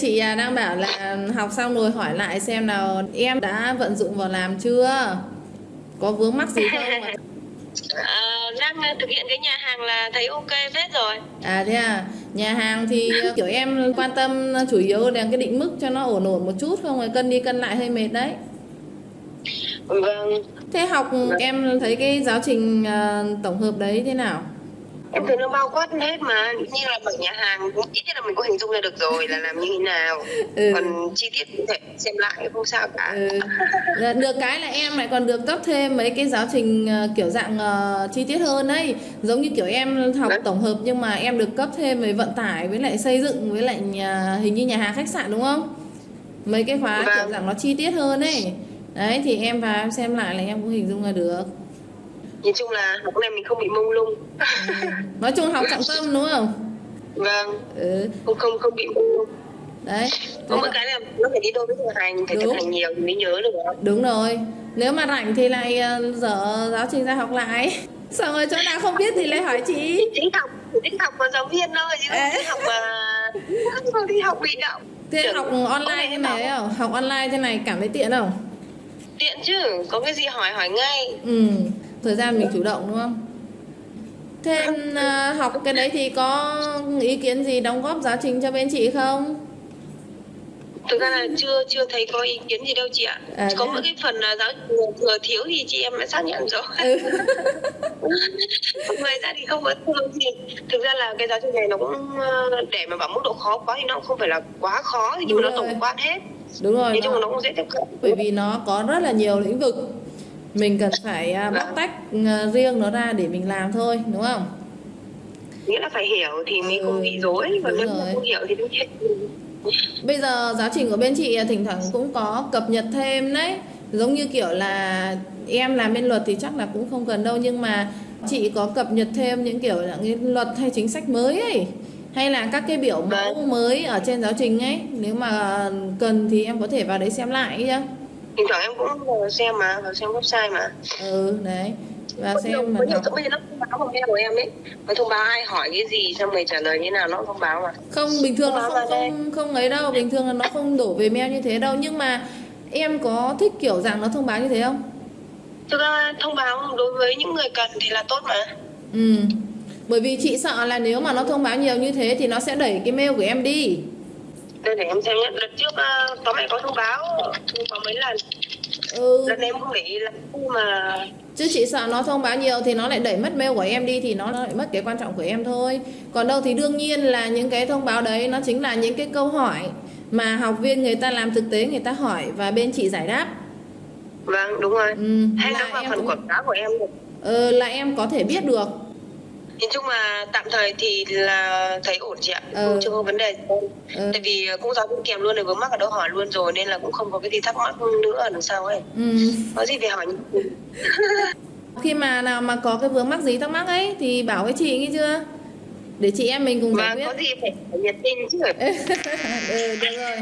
Chị à, đang bảo là học xong rồi hỏi lại xem nào em đã vận dụng vào làm chưa? Có vướng mắc gì không ạ? Ờ, đang ờ, thực hiện cái nhà hàng là thấy ok phết rồi À thế à, nhà hàng thì ờ, kiểu em quan tâm chủ yếu là cái định mức cho nó ổn ổn một chút không rồi cân đi cân lại hơi mệt đấy. vâng Thế học em thấy cái giáo trình à, tổng hợp đấy thế nào? Em thấy nó bao quát hết mà như là mở nhà hàng ít nhất là mình có hình dung ra được rồi là làm như thế nào Ừ. còn chi tiết cụ thể xem lại không sao cả Ừ. Dạ, Được cái là em lại còn được cấp thêm mấy cái giáo trình ờ, kiểu dạng ờ, chi tiết hơn đấy Giống như kiểu em học Đấy. tổng hợp nhưng mà em được cấp thêm về vận tải với lại xây dựng với lại nhà, hình như nhà hàng khách sạn đúng không? Mấy cái khóa Vâng. kiểu dạng nó chi tiết hơn ấy Đấy thì em vào em xem lại là em cũng hình dung ra được nhìn chung là học này mình không bị mông lung. Nói chung học trọng tâm đúng không? vâng. Ừ. không không không bị mông lung. Đấy. Có một cái là nó phải đi đôi với thực hành phải thực Đúng. hành nhiều thì mới nhớ được. Đúng rồi. Nếu mà rảnh thì lại ờ, dở giáo trình ra học lại. Xong rồi chỗ nào không biết thì lại hỏi chị. Thích học thích học mà giáo viên thôi chứ không thích học mà không đi học bị động. Thế Tưởng- học online thế này không? Học online thế này cảm thấy tiện không? tiện chứ có cái gì hỏi hỏi ngay. Ừ, thời gian mình chủ động đúng không? Thế ờ, học cái đấy thì có ý kiến gì đóng góp giáo trình cho bên chị không? thực ra là chưa chưa thấy có ý kiến gì đâu chị ạ À, có thế à? mỗi cái phần là giáo thừa, thiếu thì chị em đã xác nhận rồi Ừ. ngoài ra thì không có thương gì thực ra là cái giáo trình này nó cũng để mà bảo mức độ khó quá thì nó cũng không phải là quá khó nhưng Đúng mà nó rồi. tổng quát hết Đúng rồi, nói chung là nó cũng dễ tiếp cận bởi vì nó có rất là nhiều lĩnh vực Mình cần phải à, bóc Vâng. tách ờ, riêng nó ra để mình làm thôi, đúng không? nghĩa là phải hiểu thì mới Ừ, không bị còn đúng nếu không hiểu thì đúng chết Bây giờ giáo trình của bên chị à, thỉnh thoảng cũng có cập nhật thêm đấy Giống như kiểu là em làm bên luật thì chắc là cũng không cần đâu Nhưng mà chị có cập nhật thêm những kiểu là cái luật hay chính sách mới ấy Hay là các cái biểu mẫu Vâng. mới ở trên giáo trình ấy Nếu mà cần thì em có thể vào đấy xem lại nhá thỉnh thoảng em cũng vào xem mà vào xem website mà. Ừ đấy. Và có nhiều, xem mà có nhiều bây giờ nó thông báo vào mail của em ấy. Nó thông báo ai hỏi cái gì xong rồi trả lời như nào nó thông báo mà. Không, bình thường nó không, không, không ấy đâu. Bình thường là nó không đổ về mail như thế đâu. Nhưng mà em có thích kiểu rằng nó thông báo như thế không? thực ra thông báo đối với những người cần thì là tốt mà. Ừ. Bởi vì chị sợ là nếu mà nó thông báo nhiều như thế thì nó sẽ đẩy cái mail của em đi. Đây để em xem nhé lần trước uh, tóm lại có thông báo báo mấy lần Ừ. lần em không để ý là khi mà Chứ chị sợ nó thông báo nhiều thì nó lại đẩy mất mail của em đi thì nó lại mất cái quan trọng của em thôi. Còn đâu thì đương nhiên là những cái thông báo đấy nó chính là những cái câu hỏi mà học viên người ta làm thực tế người ta hỏi và bên chị giải đáp. vâng đúng rồi Ừ. hay Là nó vào phần quảng cáo của em được Ừ, là em có thể biết được. Nhìn chung là tạm thời thì là thấy ổn chị ạ Ừ. cũng chưa có vấn đề gì. Ừ. tại vì cũng giáo viên kèm luôn rồi vướng mắc ở đâu hỏi luôn rồi nên là cũng không có cái gì thắc mắc nữa ở đằng sau ấy Ừ. có gì phải hỏi? Khi mà nào mà có cái vướng mắc gì thắc mắc ấy thì bảo với chị nghe chưa? Để chị em mình cùng giải quyết. có gì phải nhiệt tình chứ ừ, được rồi.